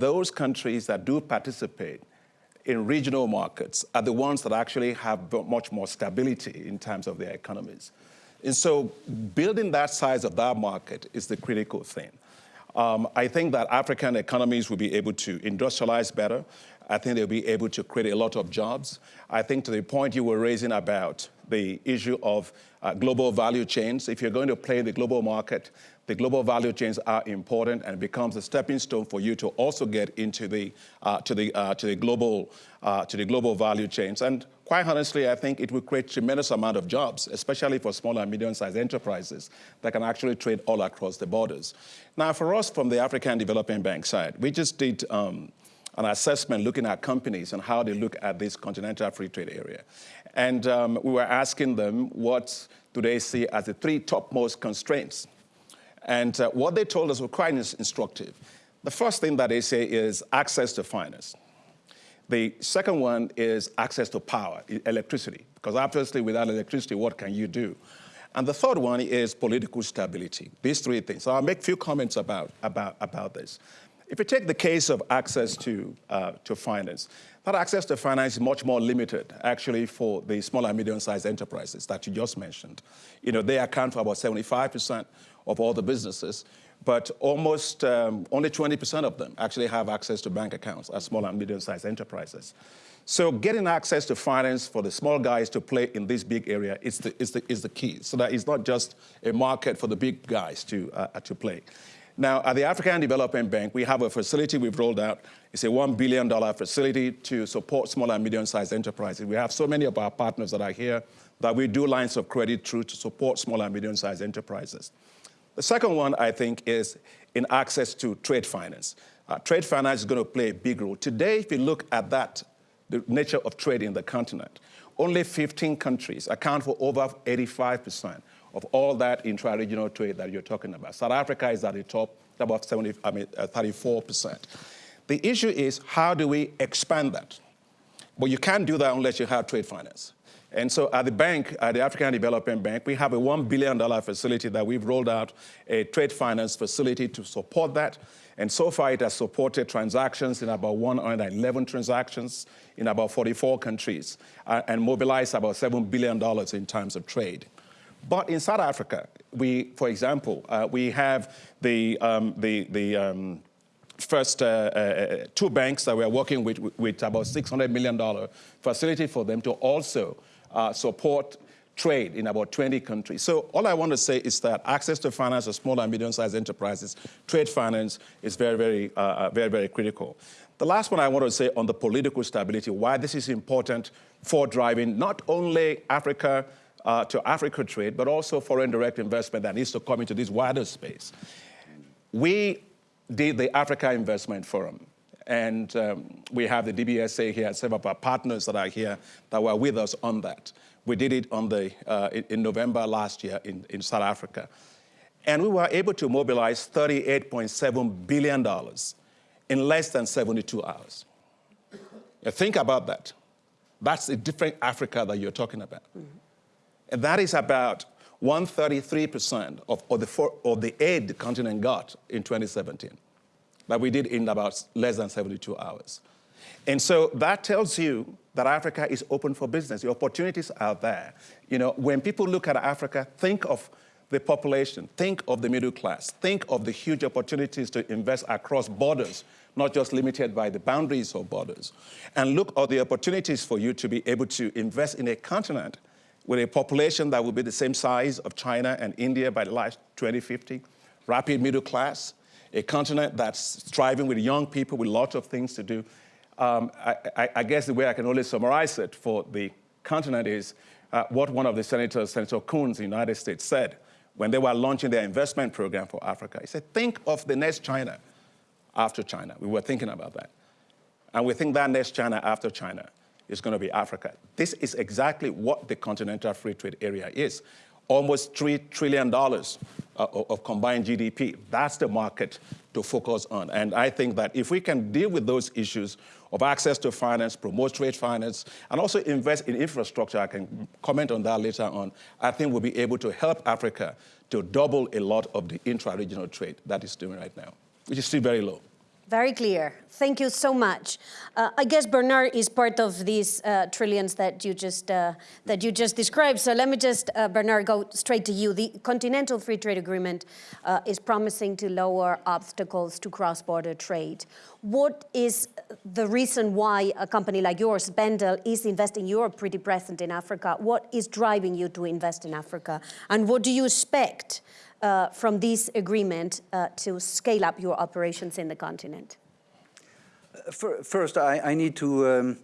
those countries that do participate in regional markets are the ones that actually have much more stability in terms of their economies. And so building that size of that market is the critical thing. Um, I think that African economies will be able to industrialize better. I think they'll be able to create a lot of jobs. I think to the point you were raising about the issue of uh, global value chains, if you're going to play the global market, the global value chains are important and becomes a stepping stone for you to also get into the, uh, to the, uh, to the, global, uh, to the global value chains. And quite honestly, I think it will create tremendous amount of jobs, especially for small and medium-sized enterprises that can actually trade all across the borders. Now, for us from the African Development Bank side, we just did um, an assessment looking at companies and how they look at this continental free trade area. And um, we were asking them what do they see as the three topmost constraints. And uh, what they told us was quite instructive. The first thing that they say is access to finance. The second one is access to power, electricity, because obviously without electricity, what can you do? And the third one is political stability, these three things. So I'll make a few comments about, about, about this. If you take the case of access to, uh, to finance, that access to finance is much more limited, actually, for the small and medium-sized enterprises that you just mentioned. You know, they account for about 75% of all the businesses, but almost um, only 20% of them actually have access to bank accounts as small and medium-sized enterprises. So getting access to finance for the small guys to play in this big area is the, is the, is the key, so that it's not just a market for the big guys to, uh, to play. Now, at the African Development Bank, we have a facility we've rolled out. It's a $1 billion facility to support small and medium-sized enterprises. We have so many of our partners that are here that we do lines of credit through to support small and medium-sized enterprises. The second one, I think, is in access to trade finance. Uh, trade finance is going to play a big role. Today, if you look at that, the nature of trade in the continent, only 15 countries account for over 85% of all that intra-regional trade that you're talking about. South Africa is at the top, about 70, I mean, uh, 34%. The issue is how do we expand that? But you can't do that unless you have trade finance. And so at the bank, at the African Development Bank, we have a $1 billion facility that we've rolled out, a trade finance facility to support that. And so far, it has supported transactions in about 111 transactions in about 44 countries uh, and mobilized about $7 billion in terms of trade. But in South Africa, we, for example, uh, we have the, um, the, the um, first uh, uh, two banks that we're working with, with about $600 million facility for them to also uh, support trade in about 20 countries. So all I want to say is that access to finance for small and medium-sized enterprises, trade finance is very, very, uh, uh, very, very critical. The last one I want to say on the political stability, why this is important for driving not only Africa uh, to Africa trade, but also foreign direct investment that needs to come into this wider space. We did the Africa Investment Forum, and um, we have the DBSA here, several of our partners that are here that were with us on that. We did it on the, uh, in November last year in, in South Africa. And we were able to mobilize $38.7 billion in less than 72 hours. Now think about that. That's a different Africa that you're talking about. Mm -hmm. And that is about 133% of, of, the of the aid the continent got in 2017 that we did in about less than 72 hours. And so that tells you that Africa is open for business. The opportunities are there. You know, when people look at Africa, think of the population, think of the middle class, think of the huge opportunities to invest across borders, not just limited by the boundaries of borders. And look at the opportunities for you to be able to invest in a continent with a population that will be the same size of China and India by the last 2050, rapid middle class, a continent that's thriving with young people with lots of things to do. Um, I, I, I, guess the way I can only summarize it for the continent is uh, what one of the senators, Senator Coons in the United States said when they were launching their investment program for Africa. He said, think of the next China after China. We were thinking about that. And we think that next China after China is going to be Africa. This is exactly what the Continental Free Trade Area is. Almost $3 trillion uh, of combined GDP. That's the market to focus on. And I think that if we can deal with those issues of access to finance, promote trade finance, and also invest in infrastructure, I can comment on that later on, I think we'll be able to help Africa to double a lot of the intra-regional trade that is doing right now, which is still very low. Very clear. Thank you so much. Uh, I guess Bernard is part of these uh, trillions that you just uh, that you just described. So let me just, uh, Bernard, go straight to you. The Continental Free Trade Agreement uh, is promising to lower obstacles to cross-border trade. What is the reason why a company like yours, Wendel, is investing? You're pretty present in Africa. What is driving you to invest in Africa, and what do you expect? Uh, from this agreement uh, to scale up your operations in the continent? First, I, I need to um,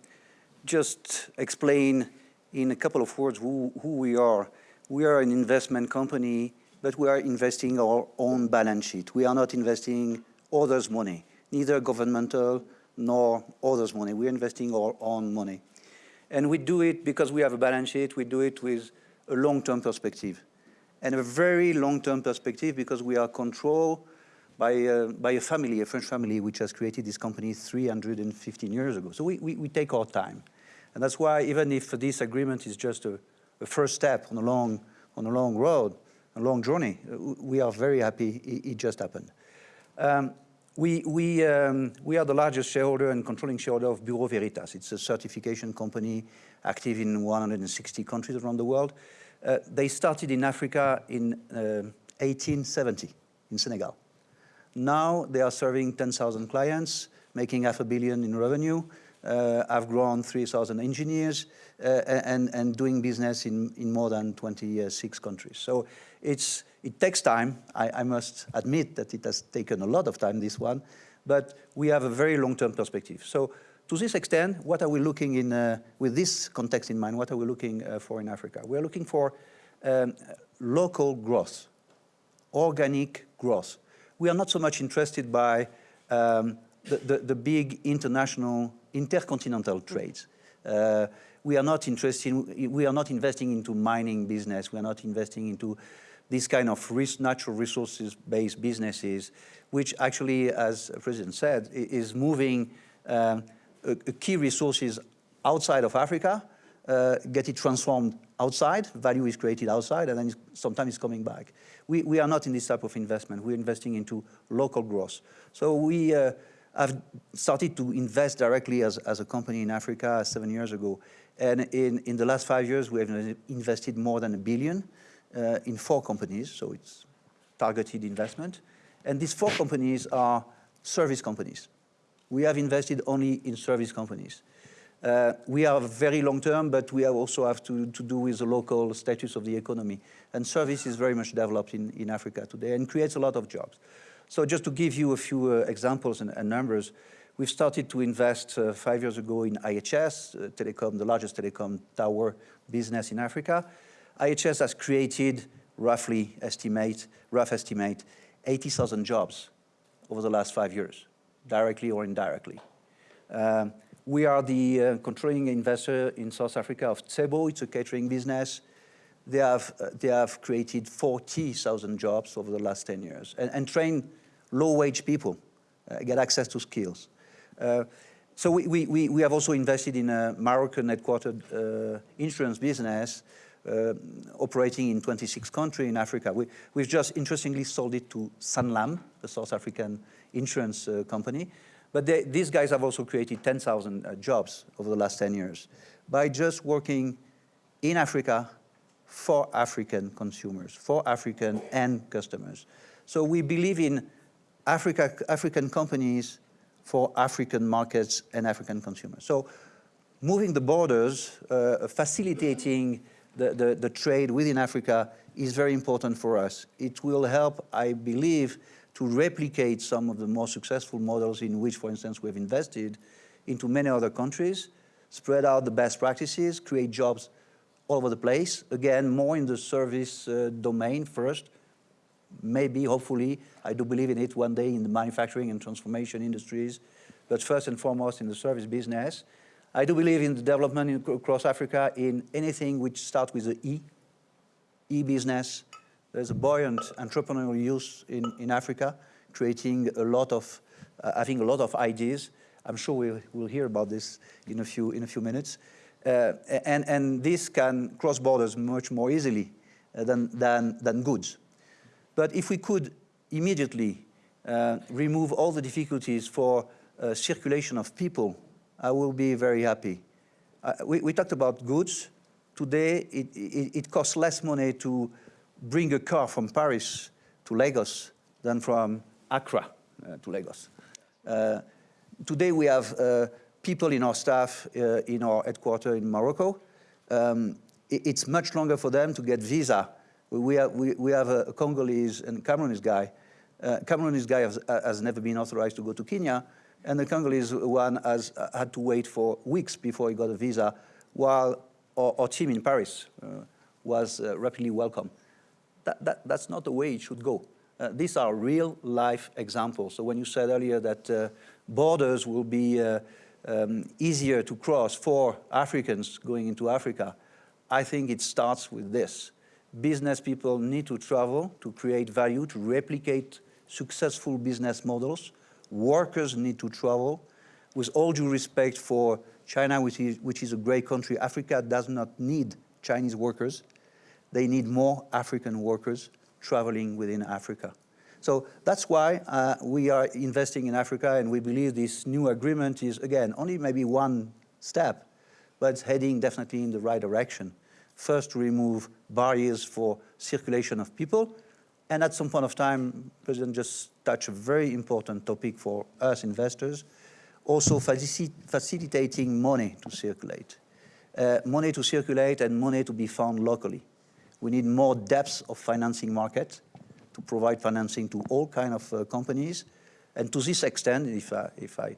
just explain in a couple of words who, who we are. We are an investment company, but we are investing our own balance sheet. We are not investing others' money, neither governmental nor others' money. We're investing our own money. And we do it because we have a balance sheet. We do it with a long-term perspective and a very long-term perspective because we are controlled by, uh, by a family, a French family, which has created this company 315 years ago. So we, we, we take our time. And that's why even if this agreement is just a, a, first step on a long, on a long road, a long journey, uh, we are very happy it, it just happened. Um, we, we, um, we are the largest shareholder and controlling shareholder of Bureau Veritas. It's a certification company active in 160 countries around the world. Uh, they started in Africa in uh, 1870 in Senegal. Now they are serving 10,000 clients, making half a billion in revenue. Uh, I've grown 3,000 engineers uh, and, and doing business in, in more than 26 countries. So it's, it takes time. I, I must admit that it has taken a lot of time, this one, but we have a very long-term perspective. So to this extent, what are we looking in, uh, with this context in mind, what are we looking uh, for in Africa? We're looking for um, local growth, organic growth. We are not so much interested by um, the, the, the, big international, intercontinental trades. Uh, we are not interested, in, we are not investing into mining business, we are not investing into this kind of natural resources-based businesses, which actually, as the President said, is moving um, key resources outside of Africa, uh, get it transformed outside, value is created outside, and then sometimes it's coming back. We, we are not in this type of investment. We're investing into local growth. So we uh, have started to invest directly as, as a company in Africa seven years ago. And in, in the last five years, we have invested more than a billion uh, in four companies, so it's targeted investment. And these four companies are service companies we have invested only in service companies. Uh, we are very long term, but we also have to, to do with the local status of the economy. And service is very much developed in, in Africa today and creates a lot of jobs. So just to give you a few uh, examples and, and, numbers, we've started to invest uh, five years ago in IHS, uh, telecom, the largest telecom tower business in Africa. IHS has created roughly estimate, rough estimate, 80,000 jobs over the last five years directly or indirectly. Um, we are the uh, controlling investor in South Africa of Tsebo. It's a catering business. They have, uh, they have created 40,000 jobs over the last 10 years and, and trained low-wage people, uh, get access to skills. Uh, so we, we, we have also invested in a Moroccan headquartered uh, insurance business uh, operating in 26 countries in Africa. We, we've just interestingly sold it to Sanlam, the South African insurance uh, company. But they, these guys have also created 10,000 uh, jobs over the last 10 years by just working in Africa for African consumers, for African end customers. So we believe in Africa, African companies for African markets and African consumers. So moving the borders, uh, facilitating the, the, the, trade within Africa is very important for us. It will help, I believe, to replicate some of the more successful models in which, for instance, we've invested into many other countries, spread out the best practices, create jobs all over the place. Again, more in the service uh, domain first, maybe, hopefully, I do believe in it one day in the manufacturing and transformation industries, but first and foremost in the service business. I do believe in the development in, across Africa in anything which starts with the E, e-business, there's a buoyant entrepreneurial youth in, in Africa, creating a lot of, uh, having a lot of ideas. I'm sure we'll, we'll hear about this in a few, in a few minutes. Uh, and, and this can cross borders much more easily uh, than, than, than goods. But if we could immediately uh, remove all the difficulties for uh, circulation of people, I will be very happy. Uh, we, we, talked about goods. Today, it, it, it, costs less money to bring a car from Paris to Lagos than from Accra uh, to Lagos. Uh, today, we have uh, people in our staff uh, in our headquarters in Morocco. Um, it, it's much longer for them to get visa. We have, we, we have a Congolese and Cameroonese guy. Uh, Cameroonese guy has, has never been authorized to go to Kenya and the Congolese one has uh, had to wait for weeks before he got a visa, while our, our team in Paris uh, was uh, rapidly welcomed. That, that, that's not the way it should go. Uh, these are real life examples. So when you said earlier that uh, borders will be uh, um, easier to cross for Africans going into Africa, I think it starts with this. Business people need to travel to create value, to replicate successful business models, workers need to travel. With all due respect for China, which is, which is a great country, Africa does not need Chinese workers. They need more African workers traveling within Africa. So that's why uh, we are investing in Africa and we believe this new agreement is, again, only maybe one step, but it's heading definitely in the right direction. First, to remove barriers for circulation of people, and at some point of time, President just touched a very important topic for us investors, also faci facilitating money to circulate. Uh, money to circulate and money to be found locally. We need more depth of financing market to provide financing to all kind of uh, companies. And to this extent, if I, if I,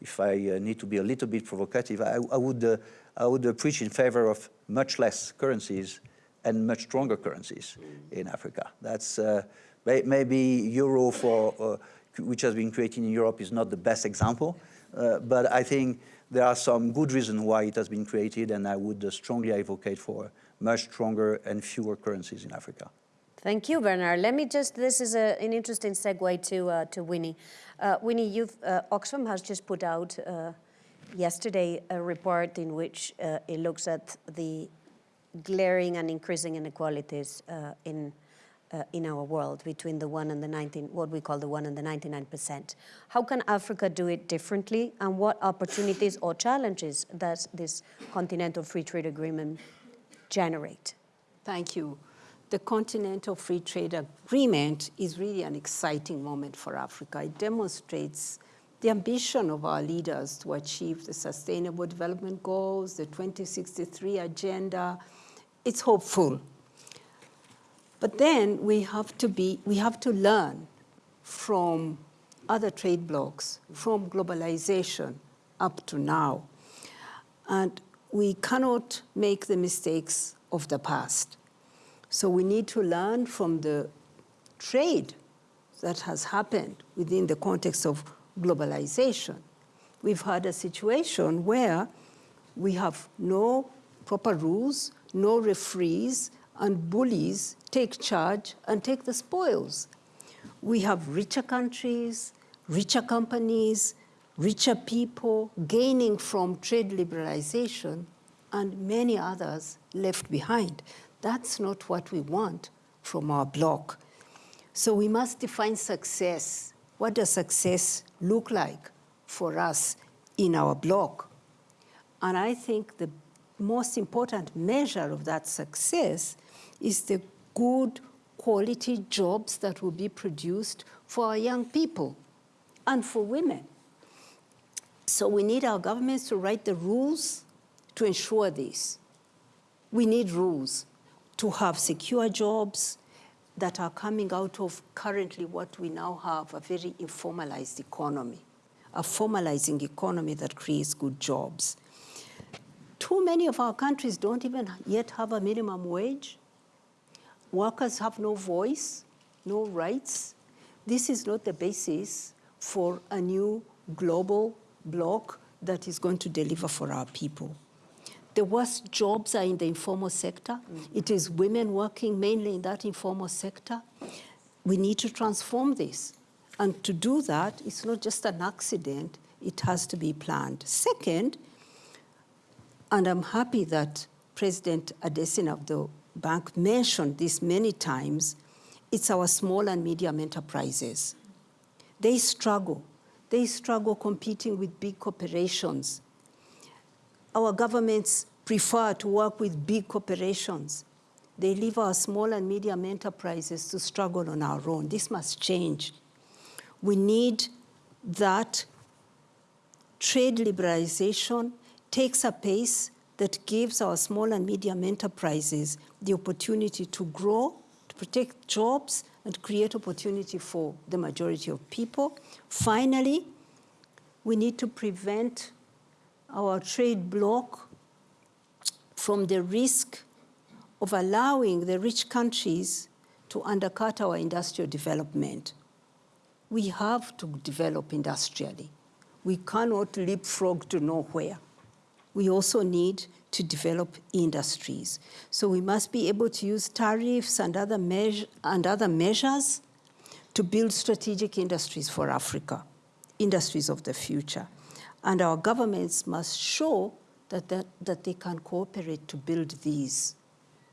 if I uh, need to be a little bit provocative, I, I would, uh, I would preach in favor of much less currencies and much stronger currencies in Africa. That's uh, maybe euro for, uh, which has been created in Europe is not the best example, uh, but I think there are some good reasons why it has been created and I would uh, strongly advocate for much stronger and fewer currencies in Africa. Thank you, Bernard. Let me just, this is a, an interesting segue to, uh, to Winnie. Uh, Winnie, you've, Oxfam has just put out yesterday a report in which it looks at the glaring and increasing inequalities uh, in uh, in our world between the one and the 19, what we call the one and the 99%. How can Africa do it differently and what opportunities or challenges does this Continental Free Trade Agreement generate? Thank you. The Continental Free Trade Agreement is really an exciting moment for Africa. It demonstrates the ambition of our leaders to achieve the Sustainable Development Goals, the 2063 Agenda, it's hopeful. But then we have to be, we have to learn from other trade blocs, from globalization up to now. And we cannot make the mistakes of the past. So we need to learn from the trade that has happened within the context of globalization. We've had a situation where we have no proper rules, no referees, and bullies take charge and take the spoils. We have richer countries, richer companies, richer people gaining from trade liberalization, and many others left behind. That's not what we want from our bloc. So we must define success. What does success look like for us in our bloc? And I think the most important measure of that success is the good quality jobs that will be produced for our young people and for women. So we need our governments to write the rules to ensure this. We need rules to have secure jobs that are coming out of currently what we now have, a very informalized economy, a formalizing economy that creates good jobs too many of our countries don't even yet have a minimum wage. Workers have no voice, no rights. This is not the basis for a new global bloc that is going to deliver for our people. The worst jobs are in the informal sector. Mm -hmm. It is women working mainly in that informal sector. We need to transform this. And to do that, it's not just an accident, it has to be planned. Second, and I'm happy that President Adesina of the bank mentioned this many times. It's our small and medium enterprises. they struggle. They struggle competing with big corporations. Our governments prefer to work with big corporations. They leave our small and medium enterprises to struggle on our own. This must change. We need that trade liberalization takes a pace that gives our small and medium enterprises the opportunity to grow, to protect jobs, and create opportunity for the majority of people. Finally, we need to prevent our trade bloc from the risk of allowing the rich countries to undercut our industrial development. We have to develop industrially. We cannot leapfrog to nowhere. We also need to develop industries. So we must be able to use tariffs and other, and other measures to build strategic industries for Africa, industries of the future. And our governments must show that, that, that they can cooperate to build these.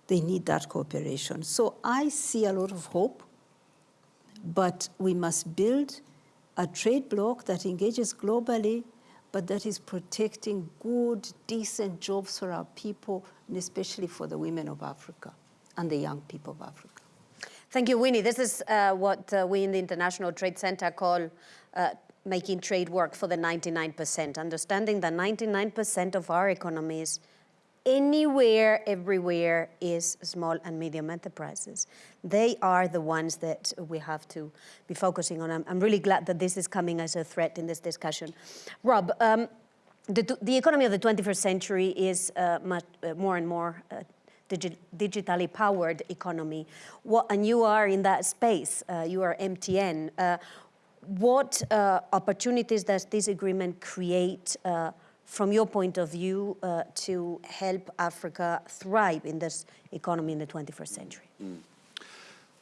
They need that cooperation. So I see a lot of hope, but we must build a trade bloc that engages globally, but that is protecting good, decent jobs for our people, and especially for the women of Africa and the young people of Africa. Thank you, Winnie. This is uh, what uh, we in the International Trade Center call uh, making trade work for the 99%, understanding that 99% of our economies anywhere, everywhere is small and medium enterprises. They are the ones that we have to be focusing on. I'm, I'm really glad that this is coming as a threat in this discussion. Rob, um, the, the, economy of the 21st century is uh, much, uh, more and more uh, digi digitally powered economy. What, and you are in that space, uh, you are MTN. Uh, what uh, opportunities does this agreement create from your point of view, to help Africa thrive in this economy in the 21st century? Mm.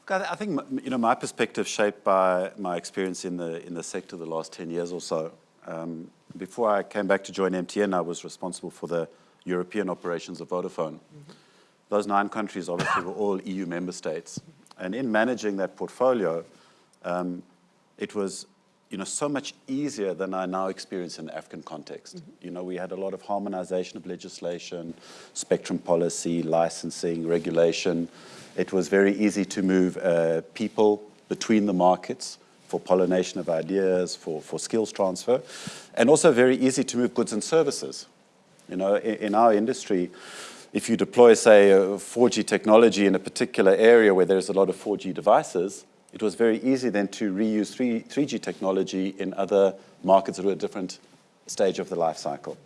I think you know my perspective shaped by my experience in the in the sector the last 10 years or so. Um, before I came back to join MTN, I was responsible for the European operations of Vodafone. Mm -hmm. Those nine countries obviously were all EU member states. And in managing that portfolio, um, it was you know, so much easier than I now experience in the African context. Mm -hmm. You know, we had a lot of harmonization of legislation, spectrum policy, licensing, regulation. It was very easy to move uh, people between the markets for pollination of ideas, for, for skills transfer, and also very easy to move goods and services. You know, in, in our industry, if you deploy, say, 4G technology in a particular area where there's a lot of 4G devices, it was very easy then to reuse 3, 3G technology in other markets that were at a different stage of the life cycle.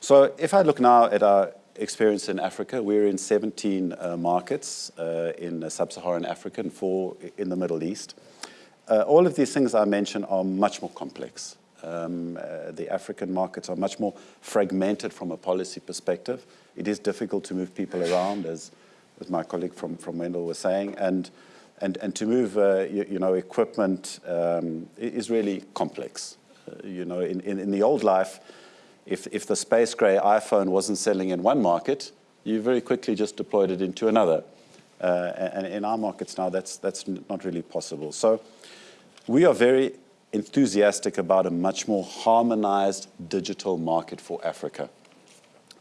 So if I look now at our experience in Africa, we're in 17 uh, markets uh, in sub-Saharan Africa and four in the Middle East. Uh, all of these things I mentioned are much more complex. Um, uh, the African markets are much more fragmented from a policy perspective. It is difficult to move people around, as, as my colleague from, from Wendel was saying, and and, and to move, uh, you, you, know, equipment um, is really complex. You know, in, in, in, the old life, if, if the space gray iPhone wasn't selling in one market, you very quickly just deployed it into another. Uh, and in our markets now, that's, that's not really possible. So we are very enthusiastic about a much more harmonized digital market for Africa.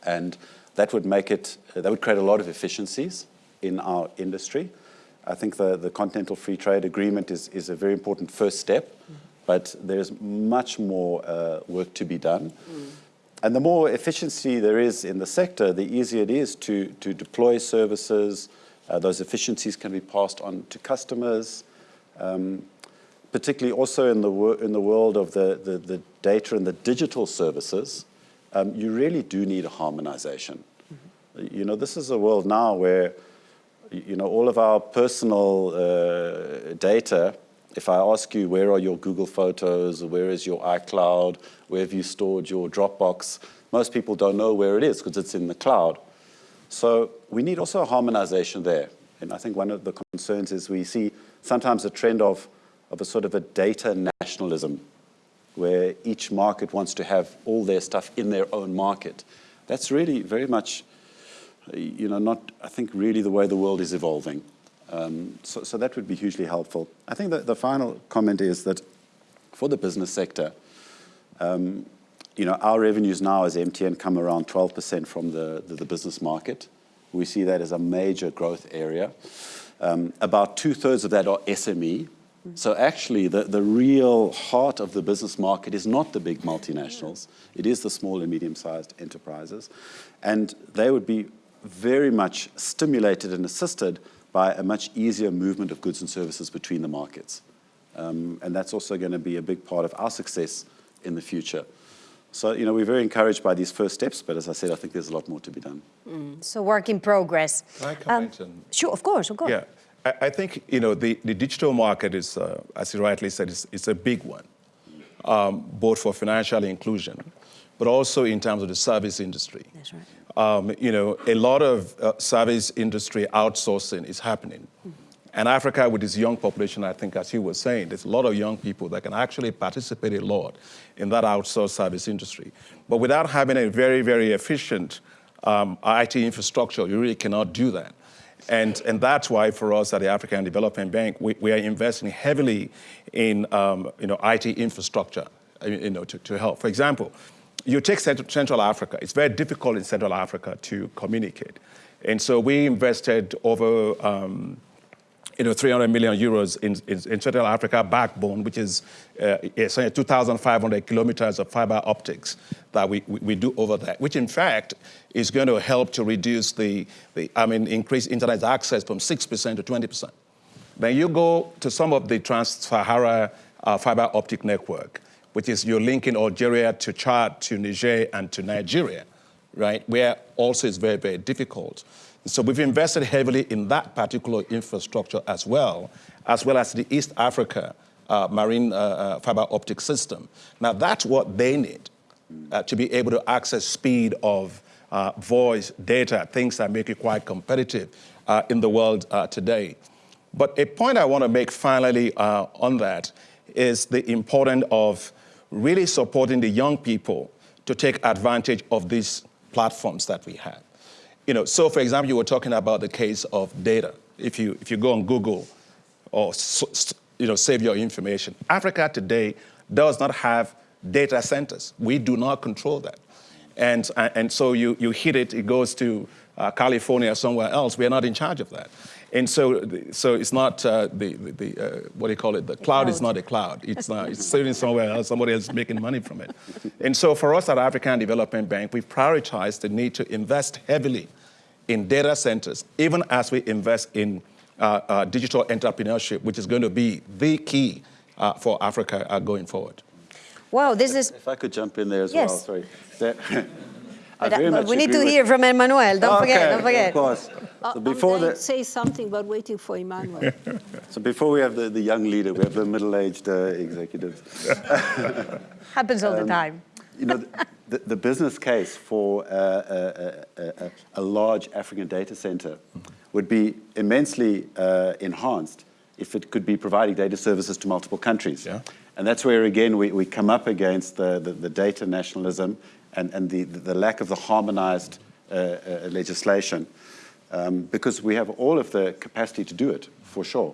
And that would make it, that would create a lot of efficiencies in our industry. I think the, the Continental Free Trade Agreement is, is a very important first step, mm. but there's much more uh, work to be done. Mm. And the more efficiency there is in the sector, the easier it is to, to deploy services. Uh, those efficiencies can be passed on to customers, um, particularly also in the, in the world of the, the, the data and the digital services. Um, you really do need a harmonization. Mm -hmm. You know, this is a world now where you know, all of our personal uh, data, if I ask you where are your Google Photos, where is your iCloud, where have you stored your Dropbox, most people don't know where it is because it's in the cloud. So we need also a harmonization there. And I think one of the concerns is we see sometimes a trend of, of a sort of a data nationalism where each market wants to have all their stuff in their own market. That's really very much you know, not, I think, really the way the world is evolving. Um, so, so, that would be hugely helpful. I think that the final comment is that for the business sector, um, you know, our revenues now as MTN come around 12% from the, the, the, business market. We see that as a major growth area. Um, about two thirds of that are SME. So actually, the, the real heart of the business market is not the big multinationals. It is the small and medium-sized enterprises. And they would be very much stimulated and assisted by a much easier movement of goods and services between the markets. Um, and that's also going to be a big part of our success in the future. So, you know, we're very encouraged by these first steps, but as I said, I think there's a lot more to be done. Mm. So work in progress. Can I comment? Um, sure, of course, of course. Yeah, I, I think, you know, the, the digital market is, uh, as you rightly said, it's, it's a big one, um, both for financial inclusion, but also in terms of the service industry. That's right. Um, you know, a lot of uh, service industry outsourcing is happening. And Africa, with its young population, I think, as you were saying, there's a lot of young people that can actually participate a lot in that outsourced service industry. But without having a very, very efficient um, IT infrastructure, you really cannot do that. And, and that's why for us at the African Development Bank, we, we are investing heavily in um, you know, IT infrastructure uh, you know, to, to help. For example, you take Central Africa, it's very difficult in Central Africa to communicate. And so we invested over um, you know, 300 million euros in, in, in Central Africa backbone, which is uh, 2,500 kilometers of fiber optics that we, we, we, do over there, which in fact is going to help to reduce the, the I mean, increase internet access from 6% to 20%. Then you go to some of the Trans-Sahara uh, fiber optic network, which is you're linking Algeria to Chad, to Niger, and to Nigeria, right, where also is very, very difficult. So we've invested heavily in that particular infrastructure as well, as well as the East Africa uh, marine uh, uh, fiber optic system. Now that's what they need uh, to be able to access speed of uh, voice, data, things that make it quite competitive uh, in the world today. But a point I want to make finally on that is the importance of really supporting the young people to take advantage of these platforms that we have. You know, so for example, you were talking about the case of data. If you, if you go on Google or you know, save your information, Africa today does not have data centers. We do not control that. And, and so you, you hit it, it goes to uh, California or somewhere else. We're not in charge of that. And so, so it's not uh, the, the uh, what do you call it? The, the cloud, cloud, is not a cloud. It's not. It's sitting somewhere else. Somebody else is making money from it. And so for us at African Development Bank, we prioritize the need to invest heavily in data centers, even as we invest in uh, uh, digital entrepreneurship, which is going to be the key uh, for Africa uh, going forward. Wow, this is... If I could jump in there as yes. well, sorry. That, but, we need to hear from Emmanuel. Don't okay, forget. Don't forget. Of course. So before the say something, but waiting for Emmanuel. so before we have the, the young leader, we have the middle-aged uh, executives. Happens all um, the time. You know, the, the business case for a, a, a, a, large African data center would be immensely uh, enhanced if it could be providing data services to multiple countries. Yeah. And that's where, again, we, we come up against the, the, the data nationalism and, and the, the lack of the harmonized uh, uh, legislation um, because we have all of the capacity to do it, for sure.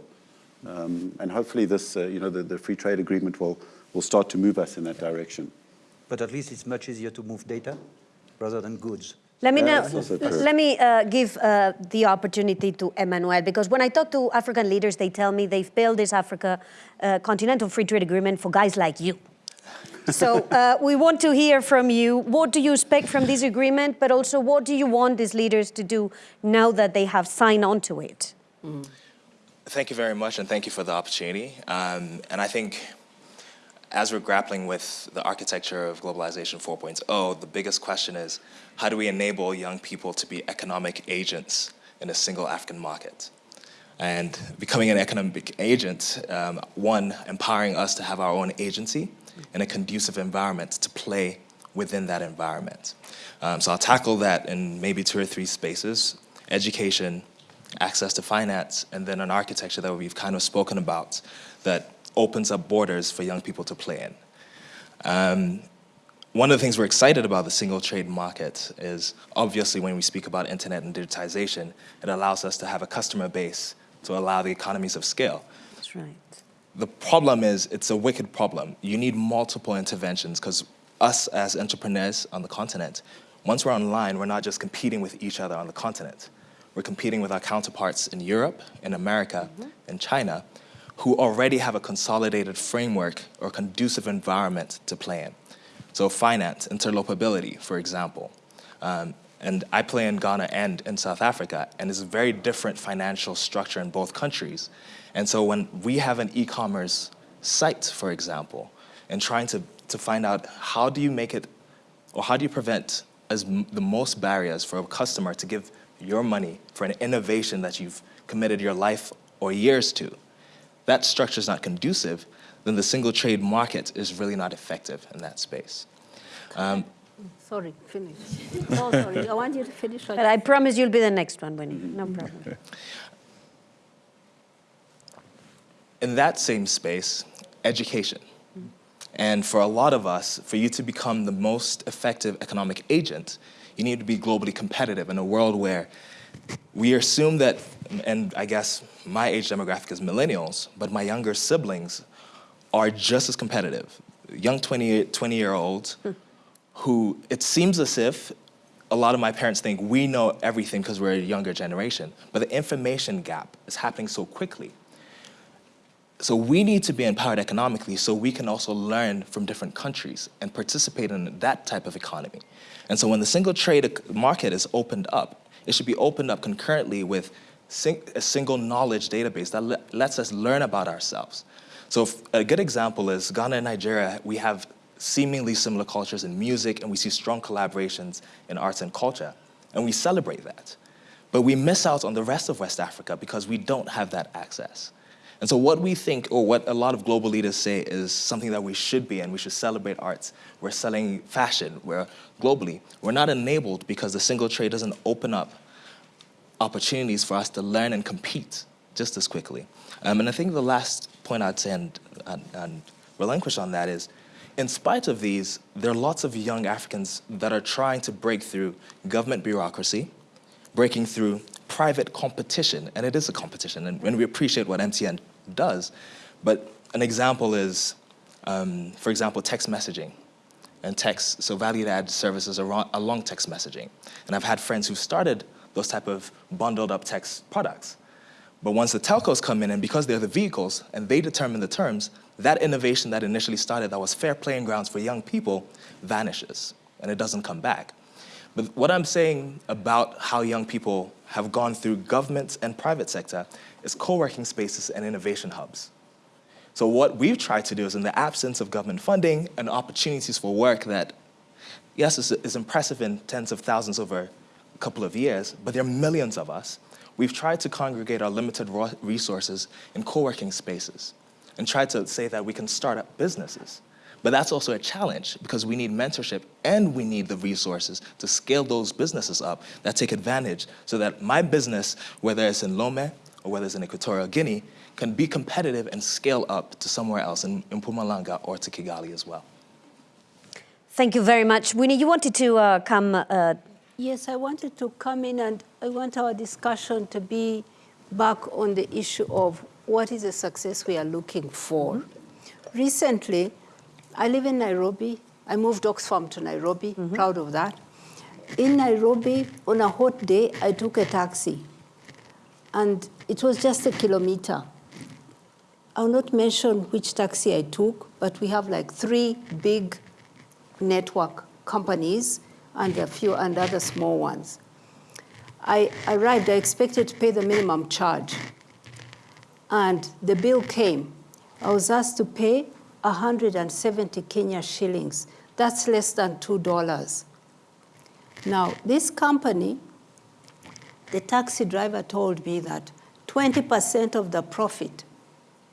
Um, and hopefully this, uh, you know, the, the free trade agreement will, will start to move us in that direction. But at least it's much easier to move data rather than goods. Let me, now, let me uh, give uh, the opportunity to Emmanuel, because when I talk to African leaders, they tell me they've built this Africa uh, Continental Free Trade Agreement for guys like you. So uh, we want to hear from you. What do you expect from this agreement, but also what do you want these leaders to do now that they have signed on to it? Mm. Thank you very much, and thank you for the opportunity. Um, and I think as we're grappling with the architecture of globalization 4.0, the biggest question is, how do we enable young people to be economic agents in a single African market? And becoming an economic agent, um, one, empowering us to have our own agency in a conducive environment to play within that environment. Um, so I'll tackle that in maybe two or three spaces, education, access to finance, and then an architecture that we've kind of spoken about that opens up borders for young people to play in. Um, one of the things we're excited about the single trade market is obviously when we speak about internet and digitization, it allows us to have a customer base to allow the economies of scale. That's right. The problem is it's a wicked problem. You need multiple interventions because us as entrepreneurs on the continent, once we're online, we're not just competing with each other on the continent. We're competing with our counterparts in Europe, in America, in China, who already have a consolidated framework or conducive environment to play in. So finance, interoperability, for example. Um, and I play in Ghana and in South Africa, and it's a very different financial structure in both countries. And so when we have an e-commerce site, for example, and trying to, to find out how do you make it, or how do you prevent as the most barriers for a customer to give your money for an innovation that you've committed your life or years to, that structure is not conducive, then the single trade market is really not effective in that space. Um, Sorry, finish. Oh, sorry, I want you to finish. But I promise you'll be the next one, Winnie. No problem. in that same space, education. And for a lot of us, for you to become the most effective economic agent, you need to be globally competitive in a world where we assume that, and I guess my age demographic is millennials, but my younger siblings are just as competitive. Young 20, 20 year olds who it seems as if a lot of my parents think we know everything because we're a younger generation, but the information gap is happening so quickly. So we need to be empowered economically so we can also learn from different countries and participate in that type of economy. And so when the single trade market is opened up, it should be opened up concurrently with a single knowledge database that le lets us learn about ourselves. So a good example is Ghana and Nigeria, we have seemingly similar cultures in music and we see strong collaborations in arts and culture, and we celebrate that. But we miss out on the rest of West Africa because we don't have that access. And so what we think, or what a lot of global leaders say is something that we should be and we should celebrate arts. We're selling fashion, we're globally. We're not enabled because the single trade doesn't open up opportunities for us to learn and compete just as quickly. Um, and I think the last point I'd say and, and, and relinquish on that is, in spite of these, there are lots of young Africans that are trying to break through government bureaucracy, breaking through private competition, and it is a competition, and, and we appreciate what MTN does, but an example is, um, for example, text messaging and text, so value-added services along text messaging. And I've had friends who've started those type of bundled up text products. But once the telcos come in, and because they're the vehicles and they determine the terms, that innovation that initially started that was fair playing grounds for young people vanishes and it doesn't come back. But what I'm saying about how young people have gone through government and private sector is co-working spaces and innovation hubs. So what we've tried to do is in the absence of government funding and opportunities for work that, yes, is, is impressive in tens of thousands over a couple of years, but there are millions of us, we've tried to congregate our limited resources in co-working spaces and tried to say that we can start up businesses. But that's also a challenge because we need mentorship and we need the resources to scale those businesses up that take advantage so that my business, whether it's in Lome or whether it's in Equatorial Guinea, can be competitive and scale up to somewhere else in, in Mpumalanga or to Kigali as well. Thank you very much. Winnie, you wanted to uh, come... Uh... Yes, I wanted to come in and I want our discussion to be back on the issue of what is the success we are looking for. Mm -hmm. Recently, I live in Nairobi. I moved Oxfam to Nairobi, mm -hmm. proud of that. In Nairobi, on a hot day, I took a taxi. And it was just a kilometer. I'll not mention which taxi I took, but we have like three big network companies and a few and other small ones. I arrived, I expected to pay the minimum charge. And the bill came. I was asked to pay 170 Kenya shillings. That's less than $2. Now, this company, the taxi driver told me that 20% of the profit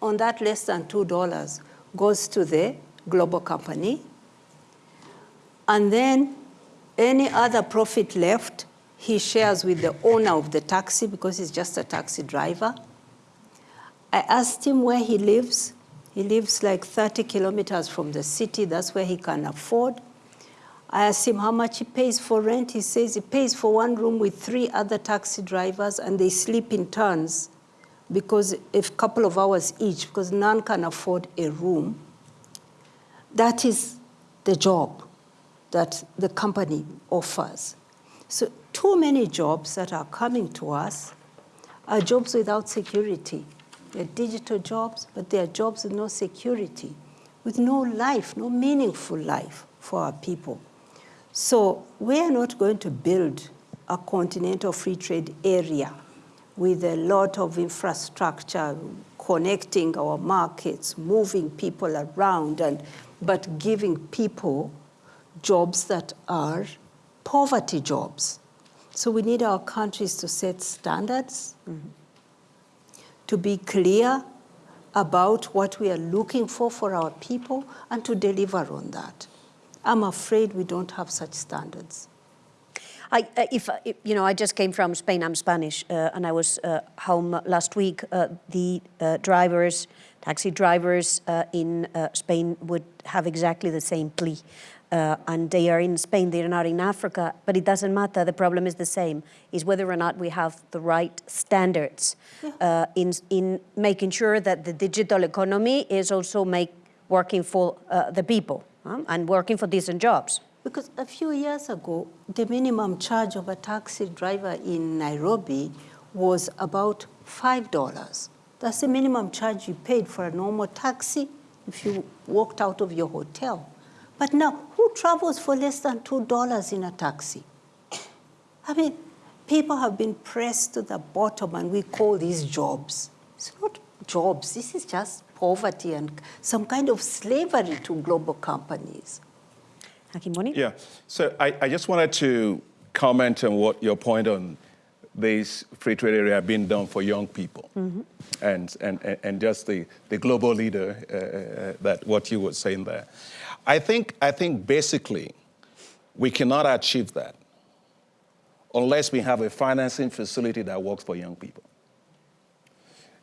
on that less than $2 goes to the global company. And then any other profit left, he shares with the owner of the taxi because he's just a taxi driver. I asked him where he lives. He lives like 30 kilometers from the city. That's where he can afford. I asked him how much he pays for rent. He says he pays for one room with three other taxi drivers and they sleep in turns because a couple of hours each, because none can afford a room, that is the job that the company offers. So too many jobs that are coming to us are jobs without security. They're digital jobs, but they are jobs with no security, with no life, no meaningful life for our people. So we are not going to build a continental free trade area with a lot of infrastructure connecting our markets, moving people around, and, but giving people jobs that are poverty jobs. So we need our countries to set standards, mm -hmm. To be clear about what we are looking for for our people, and to deliver on that. I'm afraid we don't have such standards. I, uh, if, uh, you know, I just came from Spain, I'm Spanish, uh, and I was uh, home last week. The drivers, taxi drivers in Spain would have exactly the same plea. And they are in Spain, they're not in Africa, but it doesn't matter, the problem is the same, is whether or not we have the right standards yeah. in, in making sure that the digital economy is also make, working for the people um, and working for decent jobs. Because a few years ago, the minimum charge of a taxi driver in Nairobi was about $5. That's the minimum charge you paid for a normal taxi if you walked out of your hotel. But now, who travels for less than $2 in a taxi? I mean, people have been pressed to the bottom and we call these jobs. It's not jobs, this is just poverty and some kind of slavery to global companies. Akinwumi? Yeah, so I, I just wanted to comment on what your point on this free trade area being done for young people mm -hmm. and, and, and just the, the global leader uh, uh, that what you were saying there. I think, I think basically we cannot achieve that unless we have a financing facility that works for young people.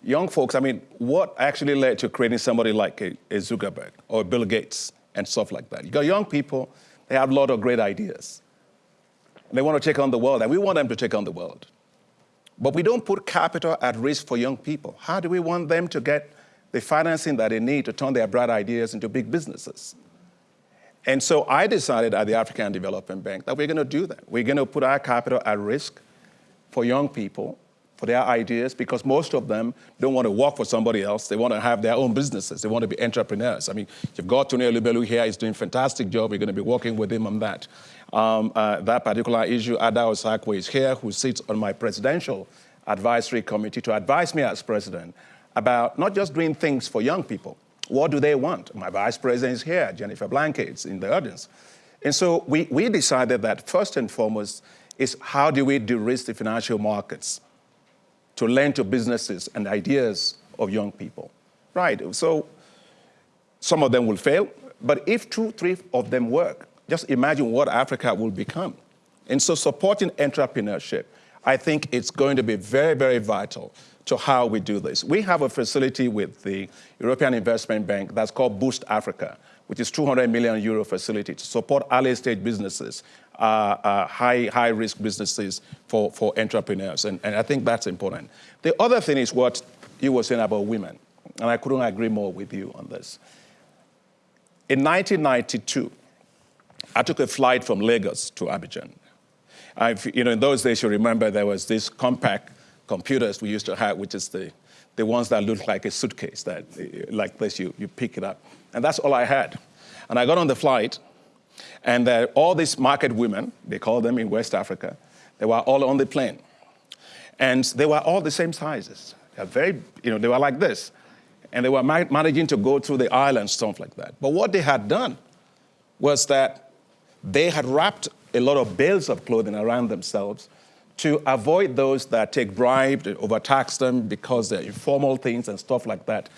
Young folks, I mean, what actually led to creating somebody like a, a Zuckerberg or Bill Gates and stuff like that. You got young people, they have a lot of great ideas. They want to take on the world, and we want them to take on the world. But we don't put capital at risk for young people. How do we want them to get the financing that they need to turn their bright ideas into big businesses? And so I decided at the African Development Bank that we're going to do that. We're going to put our capital at risk for young people for their ideas because most of them don't want to work for somebody else. They want to have their own businesses. They want to be entrepreneurs. I mean, you've got Tony Elumelu here. He's doing a fantastic job. We're going to be working with him on that. Um, uh, that particular issue, Ada Osakwe is here, who sits on my presidential advisory committee to advise me as president about not just doing things for young people. What do they want? My vice president is here, Jennifer Blanke, in the audience. And so we, we decided that first and foremost is how do we de-risk the financial markets? to lend to businesses and ideas of young people. Right, so some of them will fail, but if two, three of them work, just imagine what Africa will become. And so supporting entrepreneurship, I think it's going to be very, very vital to how we do this. We have a facility with the European Investment Bank that's called Boost Africa, which is 200 million euro facility to support early stage businesses, uh, uh, high, high risk businesses for, for entrepreneurs. And, and I think that's important. The other thing is what you were saying about women. And I couldn't agree more with you on this. In 1992, I took a flight from Lagos to Abidjan. I've, you know, in those days, you remember there was this Compaq computers we used to have, which is the, the ones that look like a suitcase, that like this, you, you pick it up. And that's all I had. And I got on the flight, and all these market women, they call them in West Africa, they were all on the plane. And they were all the same sizes. They're very, you know, they were like this. And they were ma managing to go through the island, stuff like that. But what they had done was that they had wrapped a lot of bales of clothing around themselves to avoid those that take bribes, overtax them because they're informal things and stuff like that.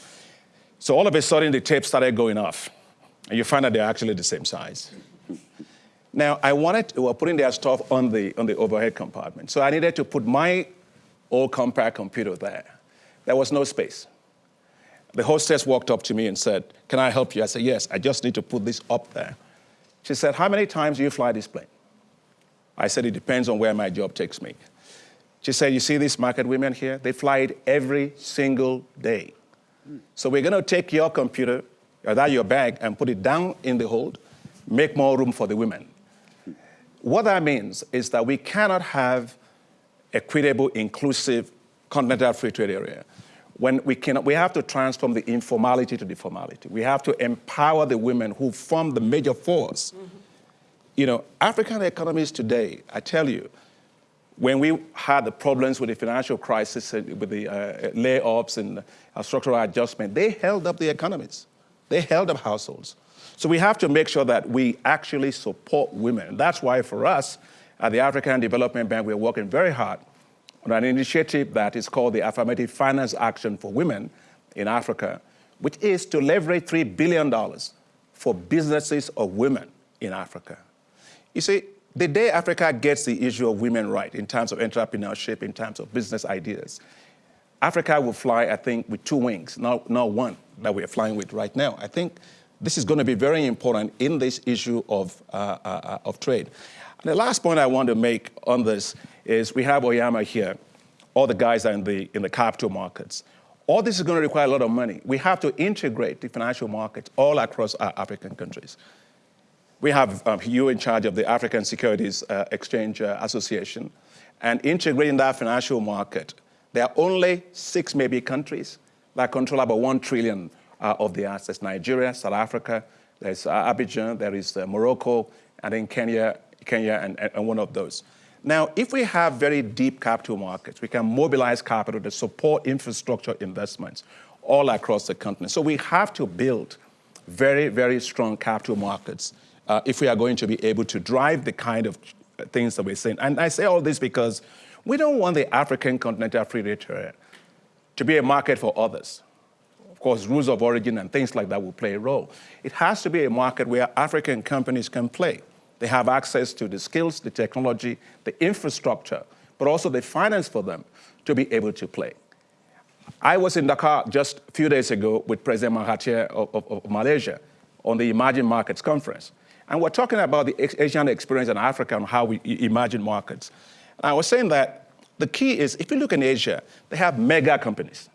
So all of a sudden, the tape started going off, and you find that they're actually the same size. Now, I wanted, to, were putting their stuff on the, on the overhead compartment, so I needed to put my old Compaq computer there. There was no space. The hostess walked up to me and said, can I help you? I said, yes, I just need to put this up there. She said, how many times do you fly this plane? I said, it depends on where my job takes me. She said, You see these market women here? They fly it every single day. So we're going to take your computer, or that your bag, and put it down in the hold, make more room for the women. What that means is that we cannot have equitable, inclusive, continental free trade area when we can we have to transform the informality to the formality. We have to empower the women who form the major force. Mm -hmm. You know, African economies today, I tell you, when we had the problems with the financial crisis, with the uh, layoffs and uh, structural adjustment, they held up the economies. They held up households. So we have to make sure that we actually support women. That's why for us at the African Development Bank, we're working very hard on an initiative that is called the Affirmative Finance Action for Women in Africa, which is to leverage $3 billion for businesses of women in Africa. You see, the day Africa gets the issue of women right in terms of entrepreneurship, in terms of business ideas, Africa will fly, I think, with two wings, not, not one that we're flying with right now. I think this is going to be very important in this issue of, uh, uh, of trade. And the last point I want to make on this is we have Oyama here. All the guys are in the, in the capital markets. All this is going to require a lot of money. We have to integrate the financial markets all across our African countries. We have um, you in charge of the African Securities uh, Exchange uh, Association. And integrating that financial market, there are only six maybe countries that control about one trillion uh, of the assets. Nigeria, South Africa, there's uh, Abidjan, there is uh, Morocco, and then Kenya, Kenya and, and one of those. Now, if we have very deep capital markets, we can mobilize capital to support infrastructure investments all across the continent. So we have to build very, very strong capital markets uh, if we are going to be able to drive the kind of things that we're saying. And I say all this because we don't want the African continental free trade to be a market for others. Of course, rules of origin and things like that will play a role. It has to be a market where African companies can play. They have access to the skills, the technology, the infrastructure, but also the finance for them to be able to play. I was in Dakar just a few days ago with President Mahathir of, of, of Malaysia on the Emerging Markets Conference. And we're talking about the Asian experience in Africa and how we imagine markets. And I was saying that the key is if you look in Asia, they have mega companies.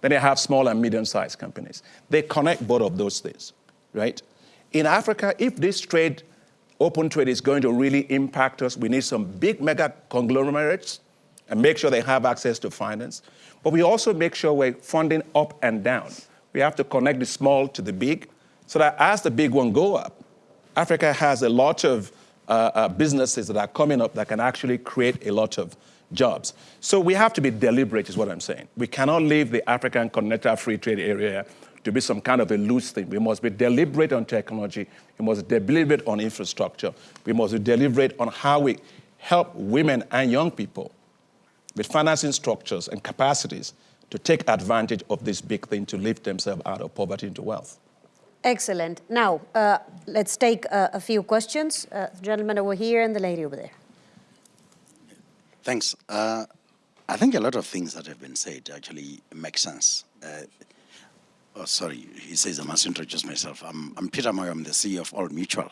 Then they have small and medium-sized companies. They connect both of those things, right? In Africa, if this trade open trade is going to really impact us. We need some big mega conglomerates and make sure they have access to finance. But we also make sure we're funding up and down. We have to connect the small to the big so that as the big one go up, Africa has a lot of uh, uh, businesses that are coming up that can actually create a lot of jobs. So we have to be deliberate is what I'm saying. We cannot leave the African continental free trade area to be some kind of a loose thing. We must be deliberate on technology. We must be deliberate on infrastructure. We must be deliberate on how we help women and young people with financing structures and capacities to take advantage of this big thing to lift themselves out of poverty into wealth. Excellent. Now, uh, let's take uh, a few questions. Uh, the gentleman over here and the lady over there. Thanks. Uh, I think a lot of things that have been said actually make sense. Uh, Oh, sorry, he says I must introduce myself. I'm, I'm Peter Moyo, I'm the CEO of Old Mutual.